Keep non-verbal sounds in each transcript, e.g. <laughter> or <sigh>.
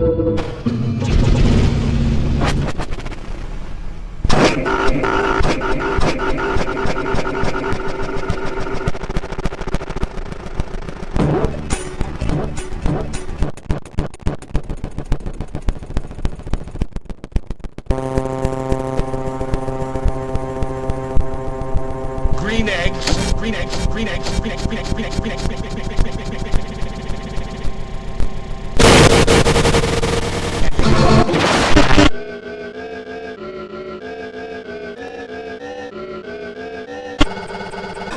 Green eggs, green eggs, green eggs, green eggs, green eggs, green eggs, green eggs, green eggs,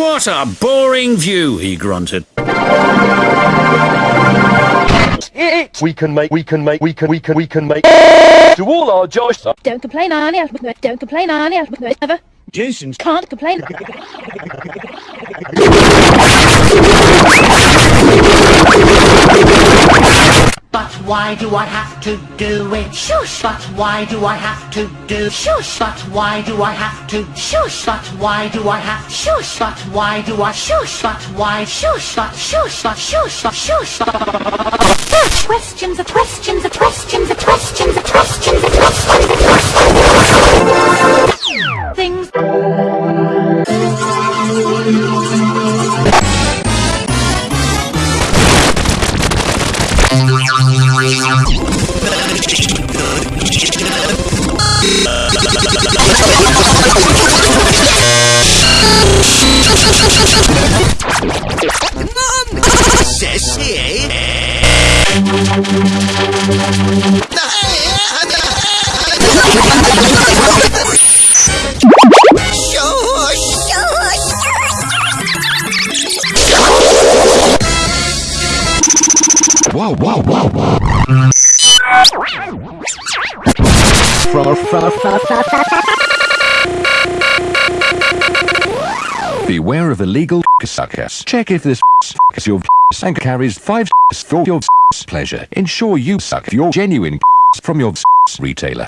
What a boring view, he grunted. We can make, we can make, we can, we can, we can make. To all our Josh. Don't complain, Arnie. Don't complain, Arnie. Never. Jason's Can't complain. <laughs> Why do I have to do it? Shush! But why do I have to do? Shush! But why do I have to? Shush! But why do I have? Shush! But why do I? Shush! But why? Shush! But shush! But shush! But shush! Questions, a questions, a questions, a questions, a questions, Wow, wow, wow, wow. Beware of illegal suckers. Check if this <laughs> is your and carries five for your pleasure. Ensure you suck your genuine from your retailer.